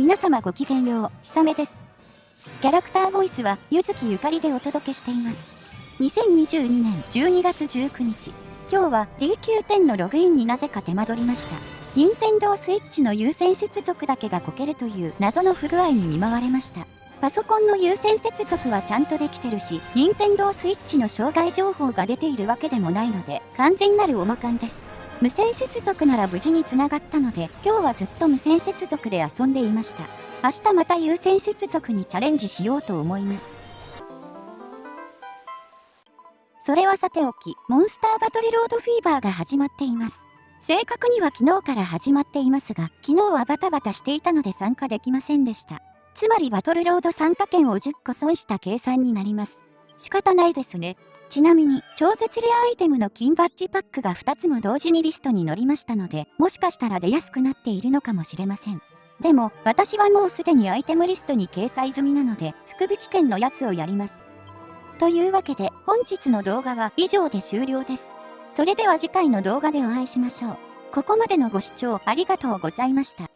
皆様ごきげんよう、ひさめです。キャラクターボイスは、ゆずきゆかりでお届けしています。2022年12月19日、今日は DQ10 のログインになぜか手間取りました。任天堂 switch の有線接続だけがこけるという謎の不具合に見舞われました。パソコンの有線接続はちゃんとできてるし、任天堂 switch の障害情報が出ているわけでもないので、完全なるおまかんです。無線接続なら無事につながったので、今日はずっと無線接続で遊んでいました。明日また有線接続にチャレンジしようと思います。それはさておき、モンスターバトルロードフィーバーが始まっています。正確には昨日から始まっていますが、昨日はバタバタしていたので参加できませんでした。つまりバトルロード参加券を10個損した計算になります。仕方ないですね。ちなみに、超絶レアアイテムの金バッジパックが2つも同時にリストに載りましたので、もしかしたら出やすくなっているのかもしれません。でも、私はもうすでにアイテムリストに掲載済みなので、福引券のやつをやります。というわけで、本日の動画は以上で終了です。それでは次回の動画でお会いしましょう。ここまでのご視聴ありがとうございました。